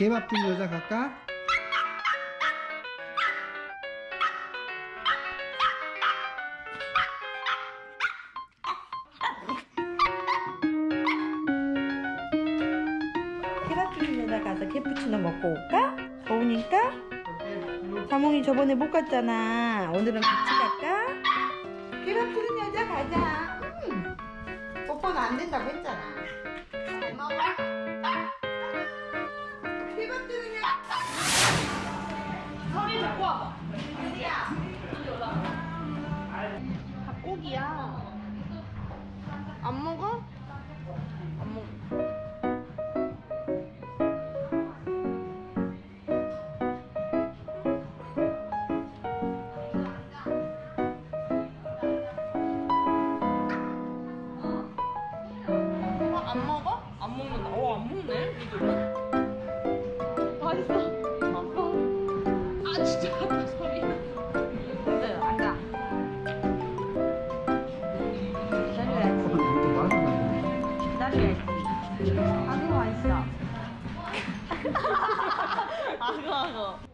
개밥 드는 여자 갈까? 케밥 주는 여자 가서 캐푸치노 먹고 올까? 더우니까? 자몽이 저번에 못 갔잖아 오늘은 같이 갈까? 케밥 주는 여자 가자 음. 뽀뽀는 안 된다고 했잖아 잘 먹어 서리 데리고 와봐. 어디야? 닭고기야. 안 먹어? 아, 진짜 같다, 소리. 기다려야지 기다려야지 아고, 아고.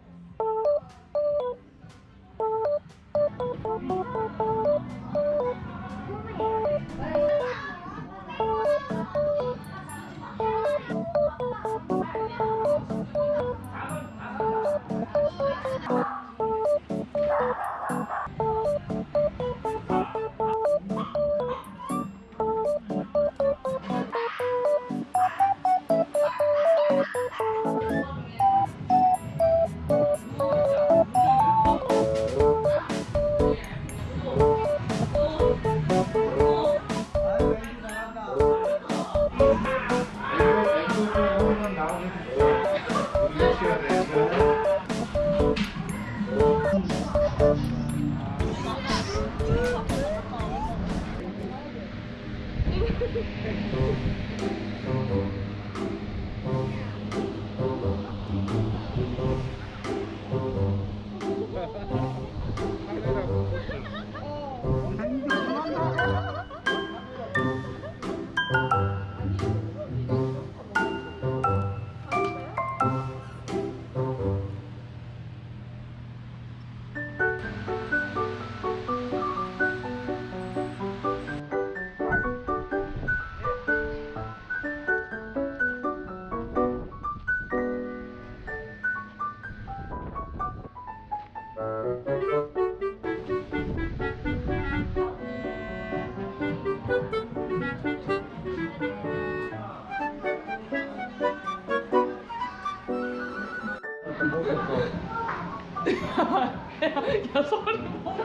야, 소리 뭐.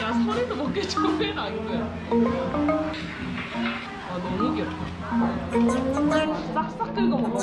야, 소리도 먹기 좋아해라, 이거야. 아, 너무 귀엽다. 싹싹 긁어 먹어.